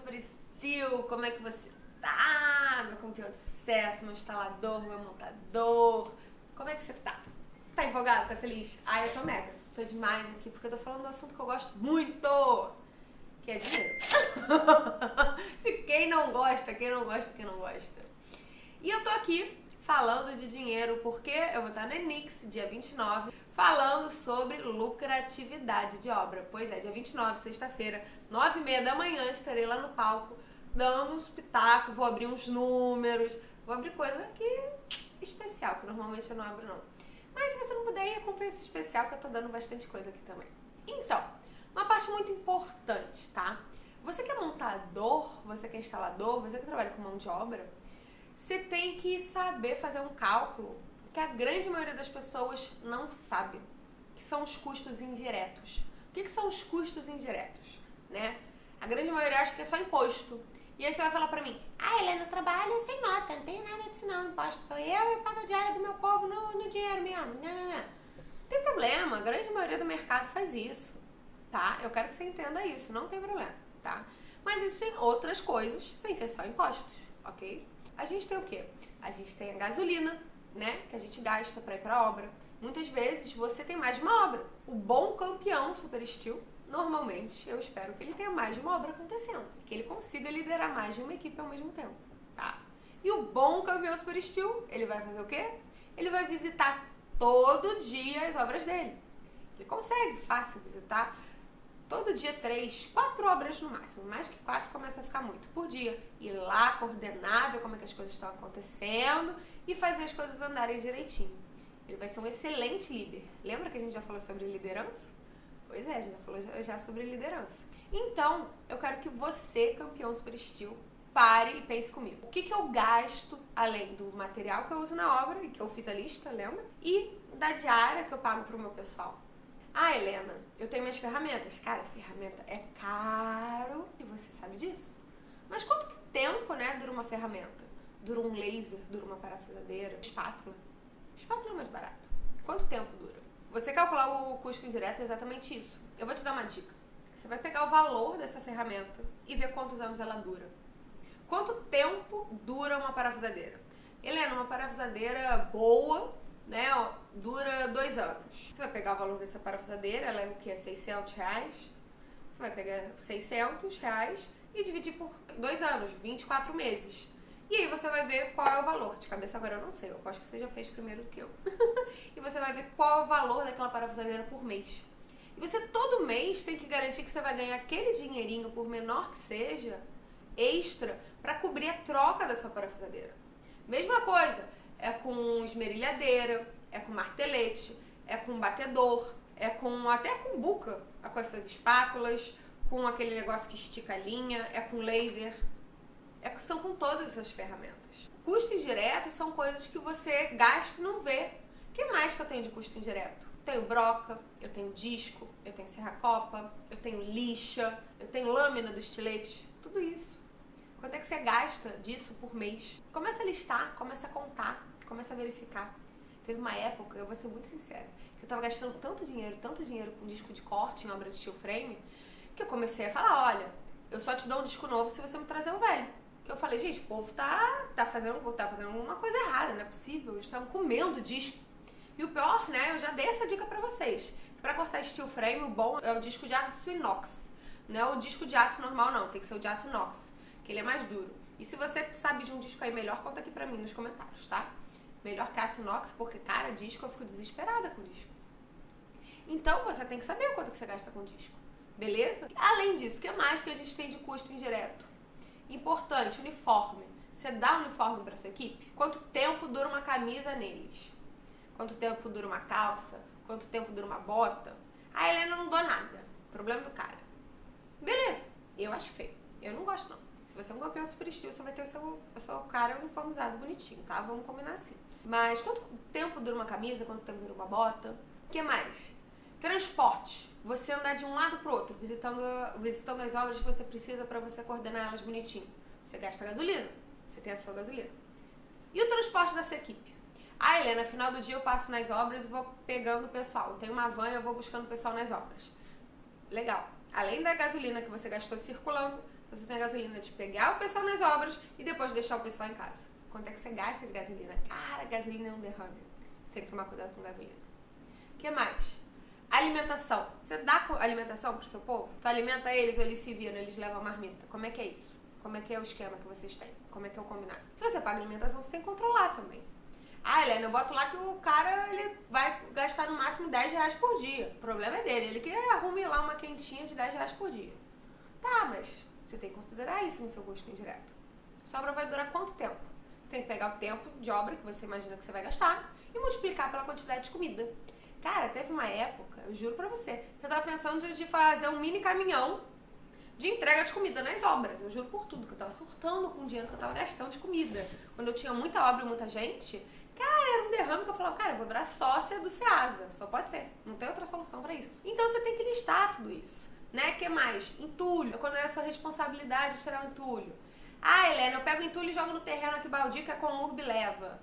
Super steel, como é que você tá? Meu campeão de sucesso, meu instalador, meu montador. Como é que você tá? Tá empolgado? Tá feliz? Ai, eu tô mega. Tô demais aqui porque eu tô falando do assunto que eu gosto muito. Que é dinheiro. de quem não gosta, quem não gosta, quem não gosta. E eu tô aqui falando de dinheiro porque eu vou estar na Enix, dia 29, falando sobre lucratividade de obra. Pois é, dia 29, sexta-feira, 9 e meia da manhã, estarei lá no palco dando uns pitacos, vou abrir uns números, vou abrir coisa que especial, que normalmente eu não abro não. Mas se você não puder ir, esse especial que eu tô dando bastante coisa aqui também. Então, uma parte muito importante, tá? Você que é montador, você que é instalador, você que trabalha com mão de obra, você tem que saber fazer um cálculo que a grande maioria das pessoas não sabe, que são os custos indiretos. O que, que são os custos indiretos? Né? A grande maioria acha que é só imposto. E aí você vai falar pra mim, ah, Helena, eu trabalho sem nota, não tem nada disso não, imposto sou eu e pago a diária do meu povo no, no dinheiro mesmo. Não, não, não. não tem problema, a grande maioria do mercado faz isso, tá? Eu quero que você entenda isso, não tem problema, tá? Mas existem outras coisas sem ser só impostos, ok? A gente tem o quê? A gente tem a gasolina, né? Que a gente gasta para ir pra obra. Muitas vezes você tem mais de uma obra. O bom campeão Super Steel, normalmente, eu espero que ele tenha mais de uma obra acontecendo. Que ele consiga liderar mais de uma equipe ao mesmo tempo, tá? E o bom campeão Super Steel, ele vai fazer o quê? Ele vai visitar todo dia as obras dele. Ele consegue fácil visitar todo dia três, quatro obras no máximo. Mais que quatro começa a ficar muito por dia. Ir lá, coordenar, ver como é que as coisas estão acontecendo e fazer as coisas andarem direitinho. Ele vai ser um excelente líder. Lembra que a gente já falou sobre liderança? Pois é, a gente já falou já sobre liderança. Então, eu quero que você, campeão super estilo, pare e pense comigo. O que, que eu gasto além do material que eu uso na obra, e que eu fiz a lista, lembra? E da diária que eu pago pro meu pessoal. Ah, Helena, eu tenho minhas ferramentas. Cara, ferramenta é caro e você sabe disso. Mas quanto tempo, né, dura uma ferramenta? Dura um laser, dura uma parafusadeira, espátula. Espátula é mais barato. Quanto tempo dura? Você calcular o custo indireto é exatamente isso. Eu vou te dar uma dica. Você vai pegar o valor dessa ferramenta e ver quantos anos ela dura. Quanto tempo dura uma parafusadeira? Helena, uma parafusadeira boa né, ó, dura dois anos. Você vai pegar o valor dessa parafusadeira, ela é o que? É 600 reais. Você vai pegar 600 reais e dividir por dois anos, 24 meses. E aí você vai ver qual é o valor. De cabeça agora eu não sei, eu acho que você já fez primeiro do que eu. e você vai ver qual é o valor daquela parafusadeira por mês. E você todo mês tem que garantir que você vai ganhar aquele dinheirinho, por menor que seja, extra, para cobrir a troca da sua parafusadeira. Mesma coisa, é com esmerilhadeira, é com martelete, é com batedor, é com até com buca, é com as suas espátulas, com aquele negócio que estica a linha, é com laser. É, são com todas essas ferramentas. Custo indireto são coisas que você gasta e não vê. O que mais que eu tenho de custo indireto? Tenho broca, eu tenho disco, eu tenho serra-copa, eu tenho lixa, eu tenho lâmina do estilete, tudo isso. Quanto é que você gasta disso por mês? Começa a listar, começa a contar, começa a verificar. Teve uma época, eu vou ser muito sincera, que eu tava gastando tanto dinheiro, tanto dinheiro com disco de corte em obra de steel frame, que eu comecei a falar, olha, eu só te dou um disco novo se você me trazer o velho. Que eu falei, gente, o povo tá, tá, fazendo, tá fazendo alguma coisa errada, não é possível, eles estavam comendo disco. E o pior, né, eu já dei essa dica pra vocês. Pra cortar steel frame, o bom é o disco de aço inox. Não é o disco de aço normal, não, tem que ser o de aço inox que ele é mais duro. E se você sabe de um disco aí melhor, conta aqui pra mim nos comentários, tá? Melhor aço inox, porque, cara, disco eu fico desesperada com disco. Então você tem que saber quanto que você gasta com disco. Beleza? Além disso, o que mais que a gente tem de custo indireto? Importante, uniforme. Você dá uniforme para sua equipe? Quanto tempo dura uma camisa neles? Quanto tempo dura uma calça? Quanto tempo dura uma bota? A Helena não dou nada. Problema do cara. Beleza. Eu acho feio. Eu não gosto não. Se você é um campeão super estilo, você vai ter o seu, o seu cara uniformizado bonitinho, tá? Vamos combinar assim. Mas quanto tempo dura uma camisa? Quanto tempo dura uma bota? O que mais? Transporte. Você andar de um lado pro outro, visitando, visitando as obras que você precisa para você coordenar elas bonitinho. Você gasta gasolina. Você tem a sua gasolina. E o transporte da sua equipe? Ah, Helena, final do dia eu passo nas obras e vou pegando o pessoal. Tenho uma van e eu vou buscando o pessoal nas obras. Legal. além da gasolina que você gastou circulando, você tem a gasolina de pegar o pessoal nas obras e depois deixar o pessoal em casa. Quanto é que você gasta de gasolina? Cara, gasolina é um derrame. Você tem que tomar cuidado com gasolina. O que mais? Alimentação. Você dá alimentação pro seu povo? Tu alimenta eles ou eles se viram, eles levam marmita? Como é que é isso? Como é que é o esquema que vocês têm? Como é que é o combinado? Se você paga alimentação, você tem que controlar também. Ah, Helena, eu boto lá que o cara ele vai gastar no máximo 10 reais por dia. O problema é dele. Ele quer arrumar lá uma quentinha de 10 reais por dia. Tá, mas você tem que considerar isso no seu custo indireto. Sobra vai durar quanto tempo? Tem que pegar o tempo de obra que você imagina que você vai gastar e multiplicar pela quantidade de comida. Cara, teve uma época, eu juro pra você, que eu tava pensando de fazer um mini caminhão de entrega de comida nas obras. Eu juro por tudo, que eu tava surtando com o dinheiro que eu tava gastando de comida. Quando eu tinha muita obra e muita gente, cara, era um derrame que eu falava, cara, eu vou virar sócia do Ceasa. Só pode ser. Não tem outra solução para isso. Então você tem que listar tudo isso. Né? que mais? Entulho. Quando é a sua responsabilidade tirar o entulho. Ah, Helena, eu pego o entulho e jogo no terreno aqui baldio que a Conurb leva.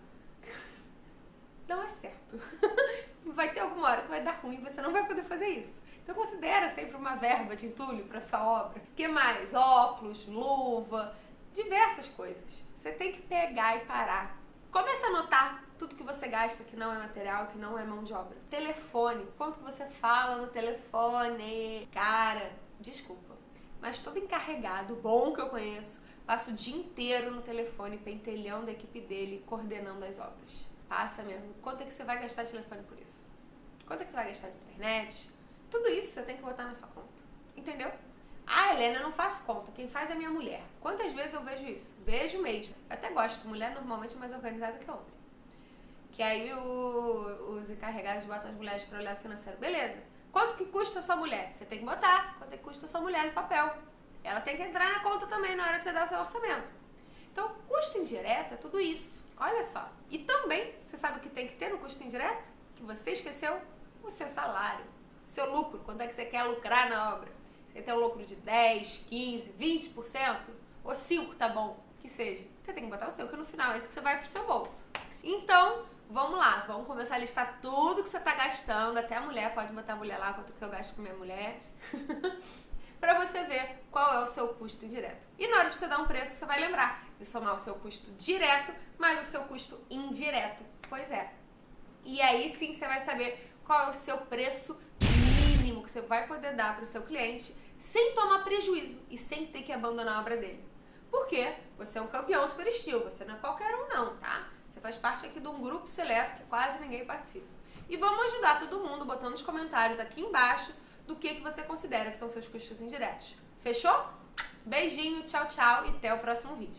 Não é certo. vai ter alguma hora que vai dar ruim, você não vai poder fazer isso. Então considera sempre uma verba de entulho para sua obra. O que mais? Óculos, luva, diversas coisas. Você tem que pegar e parar. Comece a anotar tudo que você gasta que não é material, que não é mão de obra. Telefone, quanto que você fala no telefone? Cara, desculpa, mas todo encarregado, bom que eu conheço, passa o dia inteiro no telefone pentelhando a equipe dele, coordenando as obras. Passa mesmo. Quanto é que você vai gastar de telefone por isso? Quanto é que você vai gastar de internet? Tudo isso você tem que botar na sua conta. Entendeu? Ah, Helena, eu não faço conta. Quem faz é minha mulher. Quantas vezes eu vejo isso? Vejo mesmo. Eu até gosto. Mulher normalmente é mais organizada que homem. Que aí o, os encarregados botam as mulheres para olhar financeiro. Beleza. Quanto que custa a sua mulher? Você tem que botar. Quanto é que custa a sua mulher no papel? Ela tem que entrar na conta também na hora de você dar o seu orçamento. Então, custo indireto é tudo isso. Olha só. E também, você sabe o que tem que ter no custo indireto? Que você esqueceu? O seu salário seu lucro, quanto é que você quer lucrar na obra. Você tem um lucro de 10, 15, 20%, ou 5 tá bom, que seja. Você tem que botar o seu, que no final é isso que você vai pro seu bolso. Então, vamos lá, vamos começar a listar tudo que você tá gastando, até a mulher, pode botar a mulher lá, quanto que eu gasto com minha mulher. para você ver qual é o seu custo indireto. E na hora de você dar um preço, você vai lembrar de somar o seu custo direto mais o seu custo indireto. Pois é. E aí sim você vai saber qual é o seu preço mínimo que você vai poder dar para o seu cliente sem tomar prejuízo e sem ter que abandonar a obra dele. Porque você é um campeão super estilo, você não é qualquer um não, tá? Você faz parte aqui de um grupo seleto que quase ninguém participa. E vamos ajudar todo mundo botando nos comentários aqui embaixo do que, que você considera que são seus custos indiretos. Fechou? Beijinho, tchau, tchau e até o próximo vídeo.